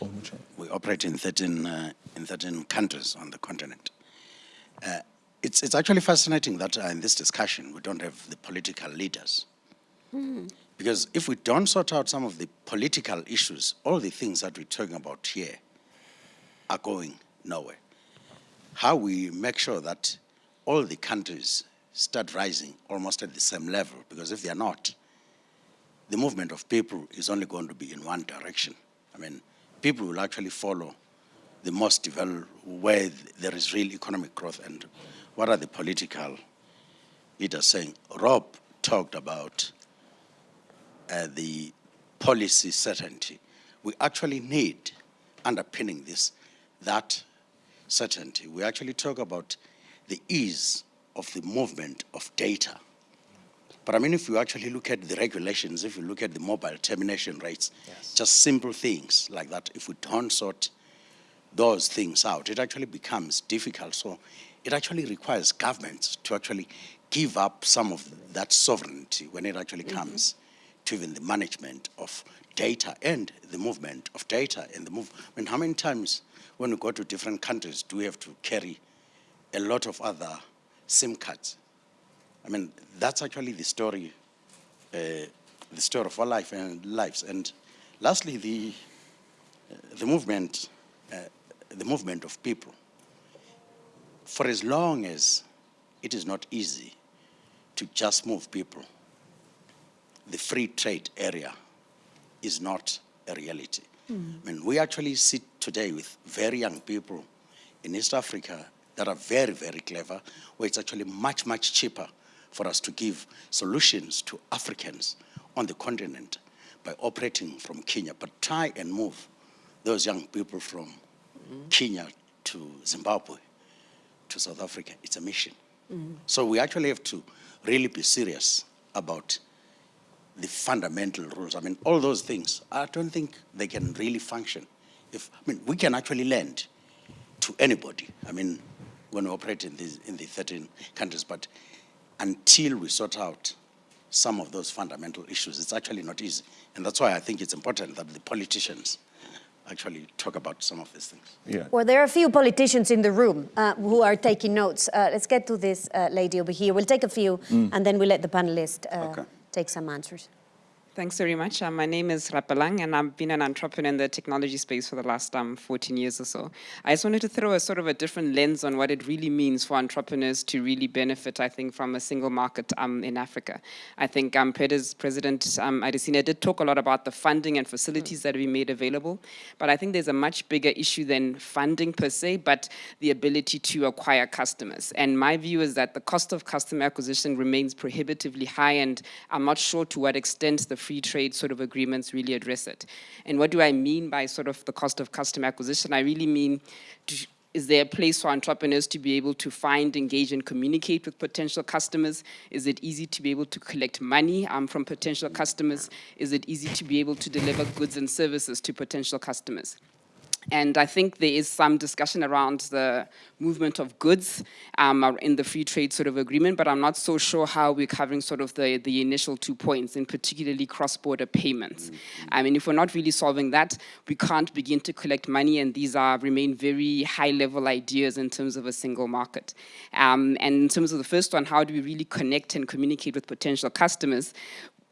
Old Mutual. We operate in 13, uh, in 13 countries on the continent. Uh, it's, it's actually fascinating that uh, in this discussion we don't have the political leaders. Mm. Because if we don't sort out some of the political issues, all the things that we're talking about here are going nowhere. How we make sure that all the countries start rising almost at the same level, because if they're not, the movement of people is only going to be in one direction. I mean, people will actually follow the most developed, where there is real economic growth and what are the political leaders saying. Rob talked about uh, the policy certainty. We actually need, underpinning this, that certainty. We actually talk about the ease of the movement of data but I mean, if you actually look at the regulations, if you look at the mobile termination rates, yes. just simple things like that, if we don't sort those things out, it actually becomes difficult. So it actually requires governments to actually give up some of that sovereignty when it actually comes mm -hmm. To even the management of data and the movement of data and the move. I mean, how many times when we go to different countries do we have to carry a lot of other SIM cards. I mean, that's actually the story, uh, the story of our life and lives. And lastly, the, uh, the movement, uh, the movement of people. For as long as it is not easy to just move people, the free trade area is not a reality. Hmm. I mean, we actually sit today with very young people in East Africa that are very, very clever, where it's actually much, much cheaper for us to give solutions to Africans on the continent by operating from Kenya. But try and move those young people from hmm. Kenya to Zimbabwe to South Africa. It's a mission. Hmm. So we actually have to really be serious about the fundamental rules. I mean, all those things, I don't think they can really function. If, I mean, we can actually lend to anybody. I mean, when we operate in, these, in the 13 countries, but until we sort out some of those fundamental issues, it's actually not easy. And that's why I think it's important that the politicians actually talk about some of these things. Yeah. Well, there are a few politicians in the room uh, who are taking notes. Uh, let's get to this uh, lady over here. We'll take a few, and then we'll let the panelists uh, Okay. Take some answers. Thanks very much. Um, my name is Rapelang, and I've been an entrepreneur in the technology space for the last um, 14 years or so. I just wanted to throw a sort of a different lens on what it really means for entrepreneurs to really benefit, I think, from a single market um, in Africa. I think um, President um, Adesina did talk a lot about the funding and facilities that we made available, but I think there's a much bigger issue than funding per se, but the ability to acquire customers. And my view is that the cost of customer acquisition remains prohibitively high, and I'm not sure to what extent the free trade sort of agreements really address it. And what do I mean by sort of the cost of customer acquisition? I really mean, is there a place for entrepreneurs to be able to find, engage, and communicate with potential customers? Is it easy to be able to collect money um, from potential customers? Is it easy to be able to deliver goods and services to potential customers? And I think there is some discussion around the movement of goods um, in the free trade sort of agreement, but I'm not so sure how we're covering sort of the, the initial two points, and particularly cross-border payments. I mean, if we're not really solving that, we can't begin to collect money, and these are remain very high-level ideas in terms of a single market. Um, and in terms of the first one, how do we really connect and communicate with potential customers?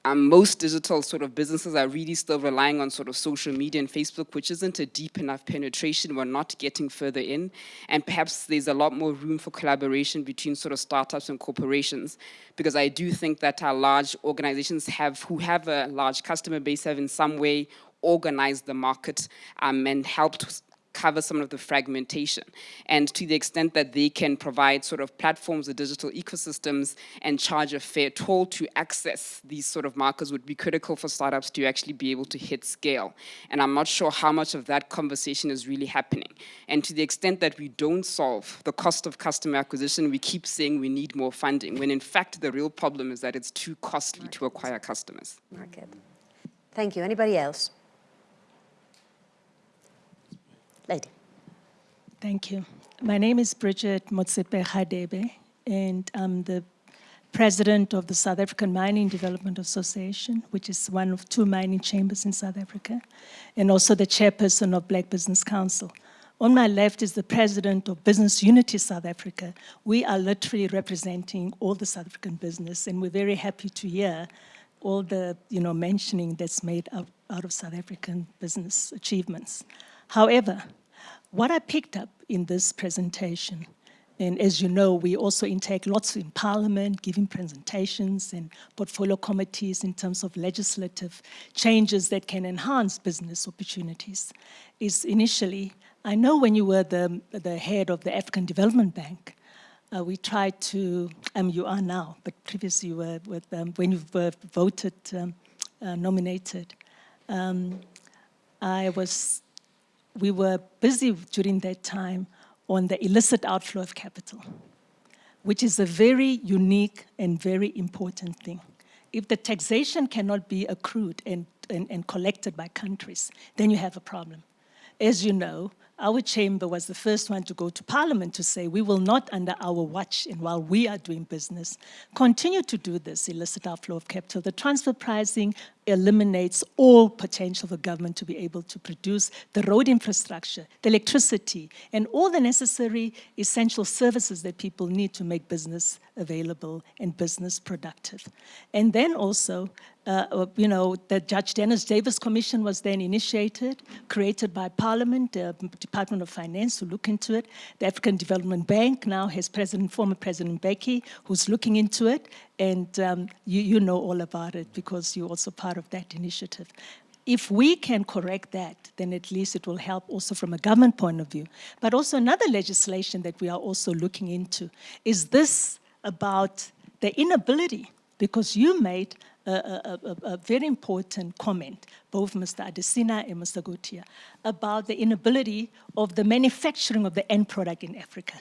Um, most digital sort of businesses are really still relying on sort of social media and Facebook, which isn't a deep enough penetration. We're not getting further in. And perhaps there's a lot more room for collaboration between sort of startups and corporations, because I do think that our large organizations have, who have a large customer base, have in some way organized the market um, and helped cover some of the fragmentation. And to the extent that they can provide sort of platforms or digital ecosystems and charge a fair toll to access these sort of markers would be critical for startups to actually be able to hit scale. And I'm not sure how much of that conversation is really happening. And to the extent that we don't solve the cost of customer acquisition, we keep saying we need more funding, when in fact the real problem is that it's too costly to acquire customers. Market. Thank you. Anybody else? Lady. Thank you. My name is Bridget Motsepe Radebe, and I'm the president of the South African Mining Development Association, which is one of two mining chambers in South Africa, and also the chairperson of Black Business Council. On my left is the president of Business Unity South Africa. We are literally representing all the South African business, and we're very happy to hear all the you know mentioning that's made out, out of South African business achievements. However, what I picked up in this presentation, and as you know, we also intake lots in Parliament, giving presentations and portfolio committees in terms of legislative changes that can enhance business opportunities, is initially, I know when you were the, the head of the African Development Bank, uh, we tried to, um, you are now, but previously you were with, um, when you were voted, um, uh, nominated, um, I was, we were busy during that time on the illicit outflow of capital, which is a very unique and very important thing. If the taxation cannot be accrued and, and, and collected by countries, then you have a problem. As you know, our chamber was the first one to go to parliament to say we will not under our watch and while we are doing business continue to do this illicit outflow of capital. The transfer pricing eliminates all potential for government to be able to produce the road infrastructure, the electricity, and all the necessary essential services that people need to make business available and business productive. And then also, uh, uh you know, the Judge Dennis Davis Commission was then initiated, created by Parliament, the Department of Finance to look into it. The African Development Bank now has President, former President Mbeki, who's looking into it, and um, you, you know all about it because you're also part of that initiative. If we can correct that, then at least it will help also from a government point of view. But also another legislation that we are also looking into is this about the inability, because you made a, a, a, a, very important comment, both Mr. Adesina and Mr. Gotia, about the inability of the manufacturing of the end product in Africa.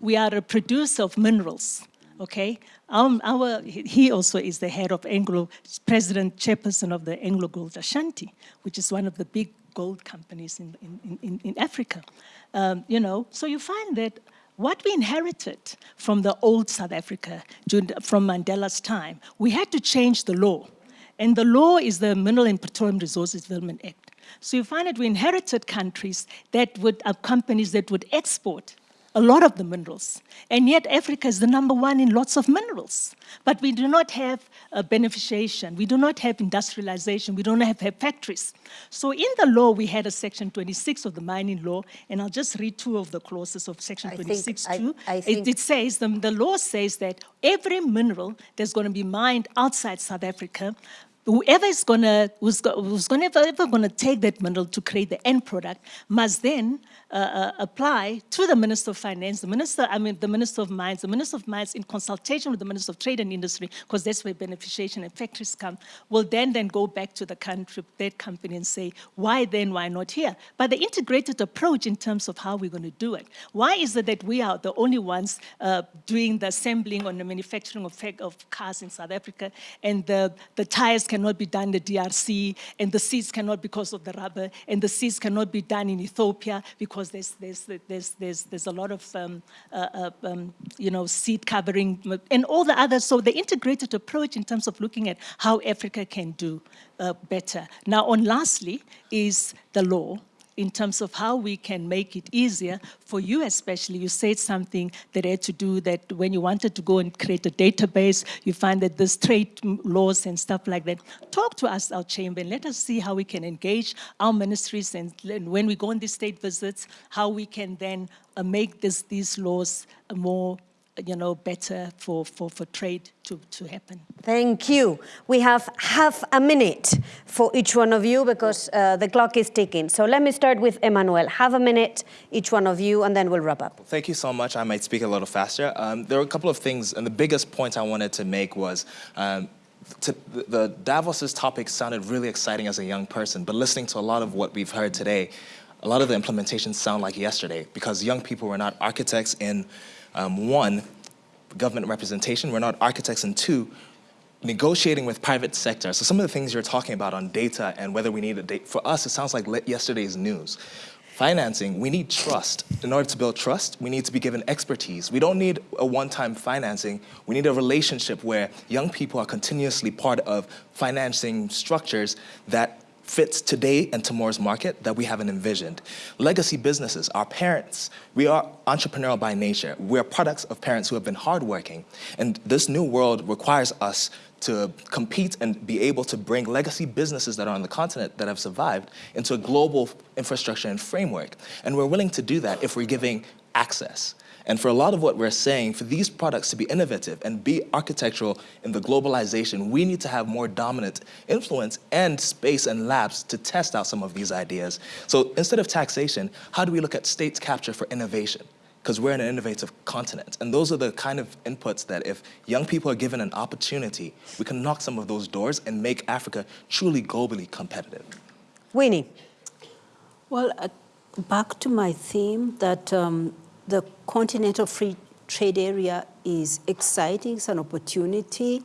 We are a producer of minerals, okay? Our, our, he also is the head of Anglo, president, chairperson of the Anglo Gold Ashanti, which is one of the big gold companies in, in, in, in Africa. Um, you know, so you find that what we inherited from the old South Africa, from Mandela's time, we had to change the law. And the law is the Mineral and Petroleum Resources Development Act. So you find that we inherited countries that would, uh, companies that would export a lot of the minerals. And yet Africa is the number one in lots of minerals. But we do not have a beneficiation. We do not have industrialization. We don't have, have factories. So in the law, we had a section 26 of the mining law, and I'll just read two of the clauses of section 26 too. I, I it, it, says, the, the law says that every mineral that's going to be mined outside South Africa whoever is gonna who's, who's gonna ever, ever gonna take that mineral to create the end product must then uh, uh, apply to the Minister of Finance, the Minister, I mean, the Minister of Mines, the Minister of Mines in consultation with the Minister of Trade and Industry, because that's where beneficiation and factories come, will then then go back to the country, that company and say, why then, why not here? But the integrated approach in terms of how we're going to do it. Why is it that we are the only ones uh, doing the assembling or the manufacturing of, of cars in South Africa and the, the tires cannot be done in the DRC and the seats cannot because of the rubber and the seats cannot be done in Ethiopia because there's, there's, there's, there's, there's a lot of, um, uh, uh, um, you know, seed covering and all the others. So the integrated approach in terms of looking at how Africa can do uh, better. Now, on lastly is the law in terms of how we can make it easier for you especially. You said something that had to do that when you wanted to go and create a database, you find that there's trade laws and stuff like that. Talk to us, our chamber, and let us see how we can engage our ministries and, when we go on these state visits, how we can then uh, make this, these laws more you know, better for, for, for trade to, to happen. Thank you. We have half a minute for each one of you because uh, the clock is ticking. So let me start with Emmanuel. Have a minute, each one of you, and then we'll wrap up. Thank you so much. I might speak a little faster. Um, there were a couple of things, and the biggest point I wanted to make was um, to, the Davos's topic sounded really exciting as a young person, but listening to a lot of what we've heard today, a lot of the implementations sound like yesterday because young people were not architects in um, one, government representation, we're not architects, and two, negotiating with private sector. So some of the things you're talking about on data and whether we need a date, for us, it sounds like yesterday's news. Financing, we need trust. In order to build trust, we need to be given expertise. We don't need a one-time financing. We need a relationship where young people are continuously part of financing structures that fits today and tomorrow's market that we haven't envisioned. Legacy businesses, our parents, we are entrepreneurial by nature. We're products of parents who have been hardworking. And this new world requires us to compete and be able to bring legacy businesses that are on the continent that have survived into a global infrastructure and framework. And we're willing to do that if we're giving access. And for a lot of what we're saying, for these products to be innovative and be architectural in the globalization, we need to have more dominant influence and space and labs to test out some of these ideas. So instead of taxation, how do we look at states capture for innovation? Because we're in an innovative continent. And those are the kind of inputs that if young people are given an opportunity, we can knock some of those doors and make Africa truly globally competitive. Winnie. Well, uh, back to my theme that um, the continental free trade area is exciting, it's an opportunity,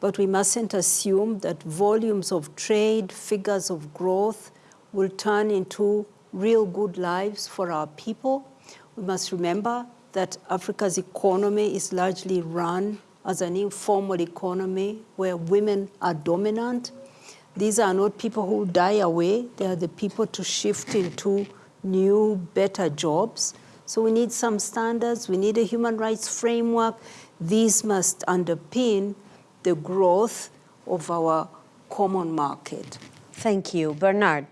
but we mustn't assume that volumes of trade, figures of growth will turn into real good lives for our people. We must remember that Africa's economy is largely run as an informal economy where women are dominant. These are not people who die away. They are the people to shift into new, better jobs. So we need some standards. We need a human rights framework. These must underpin the growth of our common market. Thank you. Bernard.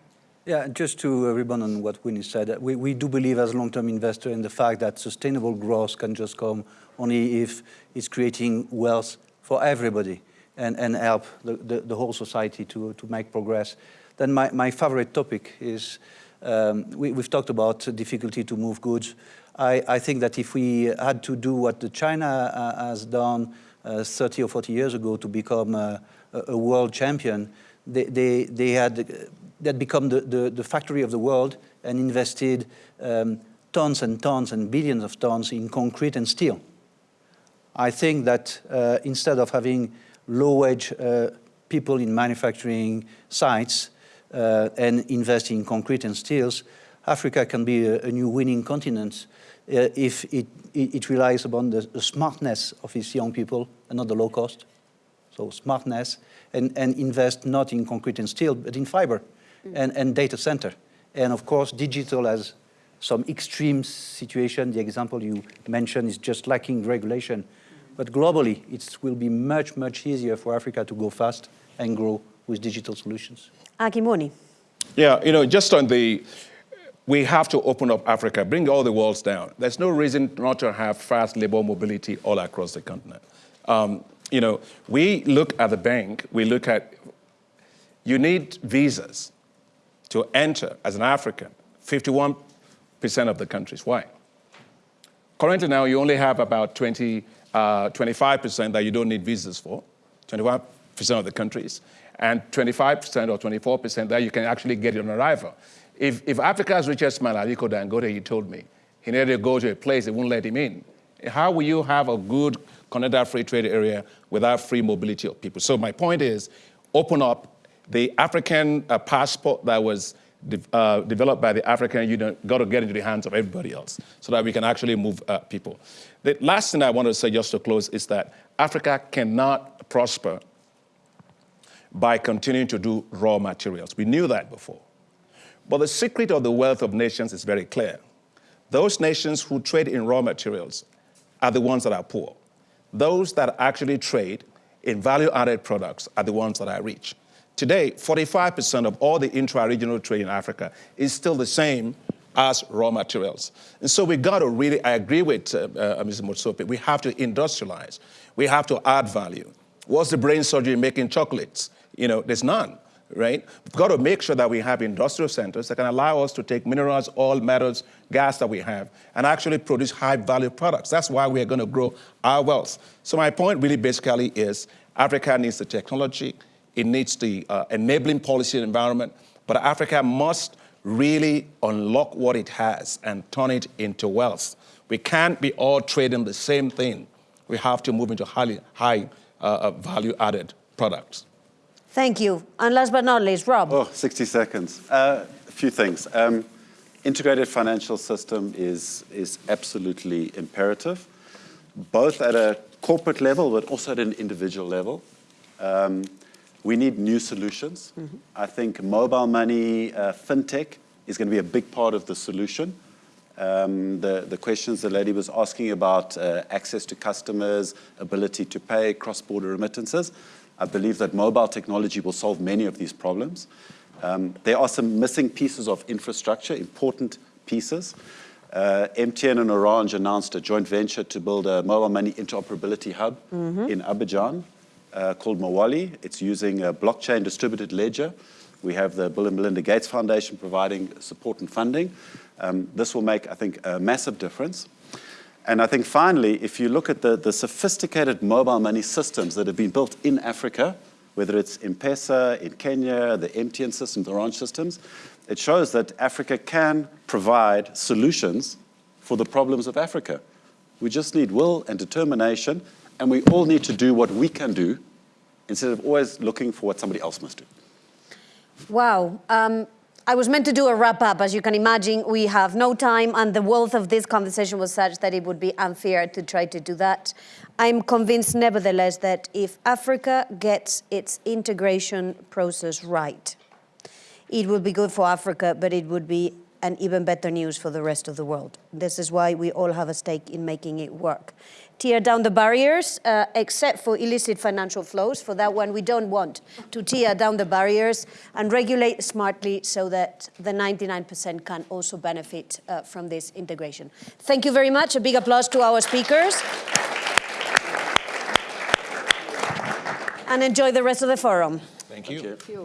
Yeah, just to uh, rebound on what Winnie said, uh, we, we do believe as long-term investor in the fact that sustainable growth can just come only if it's creating wealth for everybody and, and help the, the, the whole society to, to make progress. Then my, my favorite topic is, um, we, we've talked about difficulty to move goods. I, I think that if we had to do what the China uh, has done uh, 30 or 40 years ago to become a, a world champion, they, they, they had that become the, the, the, factory of the world and invested um, tons and tons and billions of tons in concrete and steel. I think that uh, instead of having low-wage uh, people in manufacturing sites uh, and invest in concrete and steels, Africa can be a, a new winning continent uh, if it, it, it, relies upon the, the smartness of its young people and not the low cost. So smartness and, and invest not in concrete and steel, but in fiber and, and data center. And of course, digital has some extreme situation. The example you mentioned is just lacking regulation. But globally, it will be much, much easier for Africa to go fast and grow with digital solutions. Akinwumi. Yeah, you know, just on the, we have to open up Africa, bring all the walls down. There's no reason not to have fast labor mobility all across the continent. Um, you know, we look at the bank, we look at, you need visas to enter as an African, 51% of the countries. Why? Currently now, you only have about 20, uh, 25% that you don't need visas for, 25% of the countries, and 25% or 24% that you can actually get on arrival. If, if Africa's richest man, Aliko Dangote, he told me, he needed to go to a place, they wouldn't let him in. How will you have a good Continental Free Trade Area without free mobility of people? So my point is, open up the African uh, passport that was de uh, developed by the African Union got to get into the hands of everybody else so that we can actually move uh, people. The last thing I want to say just to close is that Africa cannot prosper by continuing to do raw materials. We knew that before. But the secret of the wealth of nations is very clear. Those nations who trade in raw materials are the ones that are poor. Those that actually trade in value-added products are the ones that are rich. Today, 45% of all the intra-regional trade in Africa is still the same as raw materials. And so we got to really, I agree with uh, uh, Mr. Motsepe, we have to industrialize. We have to add value. What's the brain surgery making chocolates? You know, there's none, right? We've got to make sure that we have industrial centers that can allow us to take minerals, oil, metals, gas that we have, and actually produce high-value products. That's why we are going to grow our wealth. So my point really basically is Africa needs the technology, it needs the uh, enabling policy environment, but Africa must really unlock what it has and turn it into wealth. We can't be all trading the same thing. We have to move into highly, high uh, uh value-added products. Thank you. And last but not least, Rob. Oh, 60 seconds. Uh, a few things. Um, integrated financial system is, is absolutely imperative, both at a corporate level, but also at an individual level. Um, we need new solutions. Mm -hmm. I think mobile money, uh, fintech is going to be a big part of the solution. Um, the, the questions the lady was asking about uh, access to customers, ability to pay, cross-border remittances, I believe that mobile technology will solve many of these problems. Um, there are some missing pieces of infrastructure, important pieces. Uh, MTN and Orange announced a joint venture to build a mobile money interoperability hub mm -hmm. in Abidjan uh, called Mowali. It's using a blockchain distributed ledger. We have the Bill and Melinda Gates Foundation providing support and funding. Um, this will make, I think, a massive difference. And I think finally, if you look at the, the sophisticated mobile money systems that have been built in Africa, whether it's M-Pesa in Kenya, the MTN systems, the Orange systems, it shows that Africa can provide solutions for the problems of Africa. We just need will and determination and we all need to do what we can do instead of always looking for what somebody else must do. Wow. Um, I was meant to do a wrap up. As you can imagine, we have no time, and the wealth of this conversation was such that it would be unfair to try to do that. I'm convinced, nevertheless, that if Africa gets its integration process right, it will be good for Africa, but it would be an even better news for the rest of the world. This is why we all have a stake in making it work. Tear down the barriers, uh, except for illicit financial flows. For that one, we don't want to tear down the barriers and regulate smartly so that the 99% can also benefit uh, from this integration. Thank you very much. A big applause to our speakers. and enjoy the rest of the forum. Thank you. Thank you.